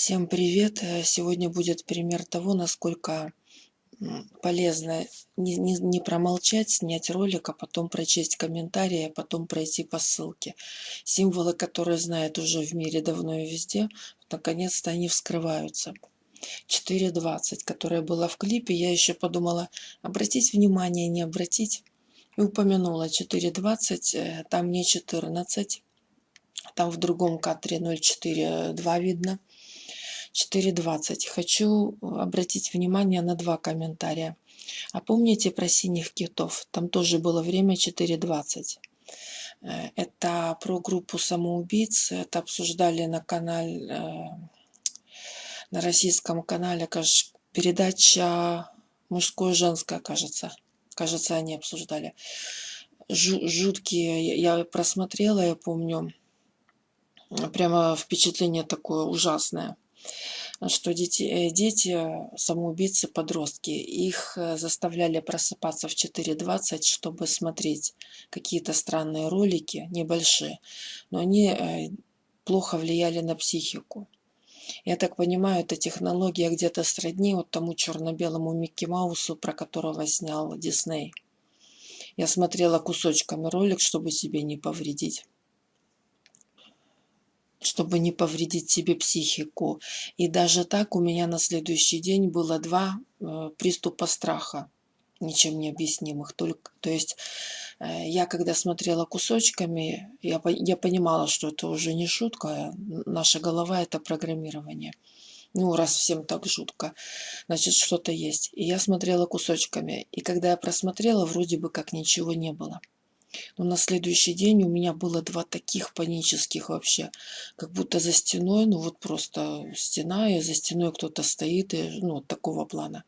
Всем привет! Э, Сегодня будет пример того, насколько полезно не, не, не промолчать, снять ролик, а потом прочесть комментарии, а потом пройти по ссылке. Символы, которые знают уже в мире давно и везде, наконец-то они вскрываются. 4.20, которая была в клипе, я еще подумала, обратить внимание, не обратить. И упомянула 4.20, э, там не 14, там в другом кадре 0.4.2 видно. 4.20. Хочу обратить внимание на два комментария. А помните про синих китов? Там тоже было время 4.20. Э, это про группу самоубийц. Это обсуждали на канале, э, на российском канале, передача мужское женское, кажется. Кажется, они обсуждали. Жуткие, я просмотрела, я помню, прямо впечатление такое ужасное что дети, э, дети самоубийцы, подростки, их э, заставляли просыпаться в 4.20, чтобы смотреть какие-то странные ролики, небольшие, но они э, плохо влияли на психику. Я так понимаю, эта технология где-то сродни вот тому черно-белому Микки Маусу, про которого снял Дисней. Я смотрела кусочками ролик, чтобы себе не повредить чтобы не повредить себе психику. И даже так у меня на следующий день было два э, приступа страха, ничем не объяснимых. Только, то есть э, я когда смотрела кусочками, я, я понимала, что это уже не шутка, наша голова это программирование. Ну, раз всем так жутко, значит, что-то есть. И я смотрела кусочками. И когда я просмотрела, вроде бы как ничего не было. Но на следующий день у меня было два таких панических вообще, как будто за стеной, ну вот просто стена, и за стеной кто-то стоит, и, ну, такого плана.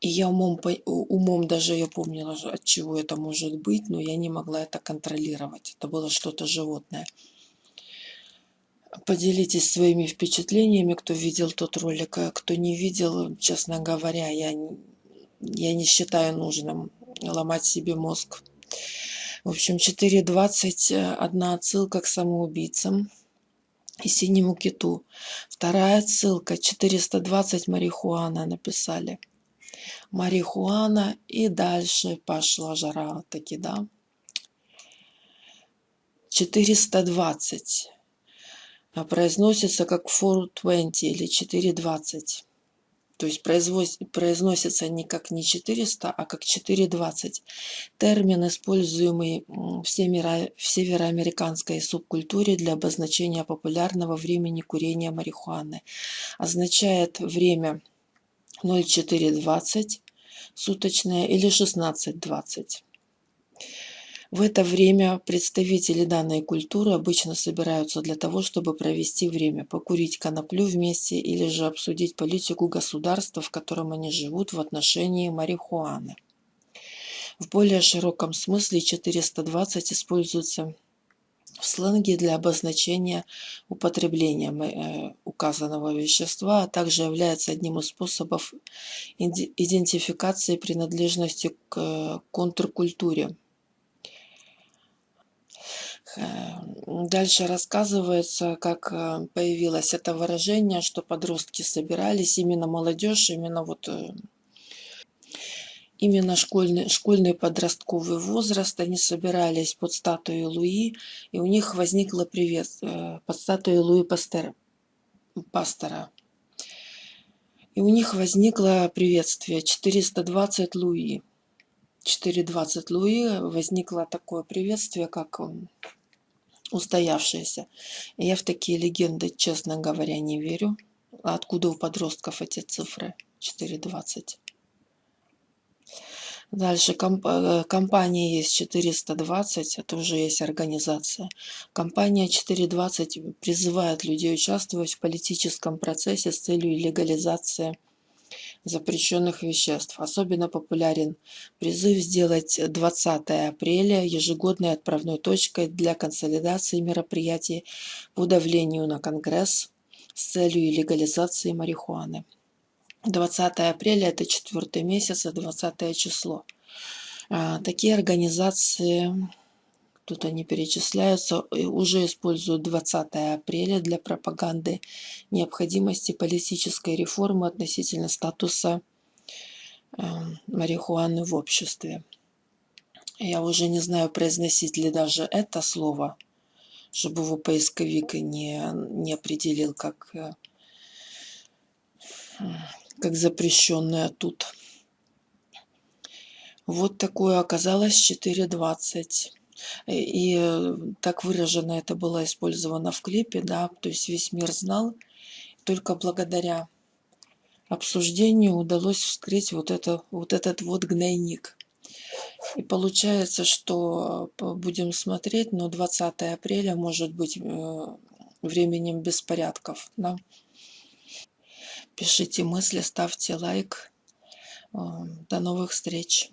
И я умом, умом даже я помнила, от чего это может быть, но я не могла это контролировать. Это было что-то животное. Поделитесь своими впечатлениями, кто видел тот ролик, а кто не видел, честно говоря, я, я не считаю нужным ломать себе мозг в общем, 4.20 э, одна отсылка к самоубийцам и синему киту. Вторая отсылка 420 марихуана написали. Марихуана и дальше пошла жара таки, да. 420 а произносится как 420 или 420 то есть произносится не как не 400, а как 420. Термин, используемый в, североамериканской субкультуре для обозначения популярного времени курения марихуаны, означает время 0420 суточное или 1620. В это время представители данной культуры обычно собираются для того, чтобы провести время, покурить коноплю вместе или же обсудить политику государства, в котором они живут в отношении марихуаны. В более широком смысле 420 используется в сленге для обозначения употребления э, указанного вещества, а также является одним из способов идентификации принадлежности к э, контркультуре дальше рассказывается, как э, появилось это выражение, что подростки собирались, именно молодежь, именно вот э, именно школьный, школьный подростковый возраст, они собирались под статуей Луи, и у них возникло привет э, под статуей Луи Пастера, Пастора. И у них возникло приветствие 420 Луи. 420 Луи возникло такое приветствие, как устоявшиеся. Я в такие легенды, честно говоря, не верю. Откуда у подростков эти цифры? 4,20. Дальше комп э, компания есть 420, это уже есть организация. Компания 420 призывает людей участвовать в политическом процессе с целью легализации запрещенных веществ. Особенно популярен призыв сделать 20 апреля ежегодной отправной точкой для консолидации мероприятий по давлению на Конгресс с целью легализации марихуаны. 20 апреля – это четвертый месяц, 20 число. А, такие организации тут они перечисляются, уже используют 20 апреля для пропаганды необходимости политической реформы относительно статуса э, марихуаны в обществе. Я уже не знаю, произносить ли даже это слово, чтобы его поисковик не, не определил как, э, как запрещенное тут. Вот такое оказалось 4.20. И, и так выражено это было использовано в клипе, да, то есть весь мир знал. Только благодаря обсуждению удалось вскрыть вот, это, вот этот вот гнойник. И получается, что будем смотреть, но 20 апреля может быть э, временем беспорядков. Да? Пишите мысли, ставьте лайк. Э, до новых встреч!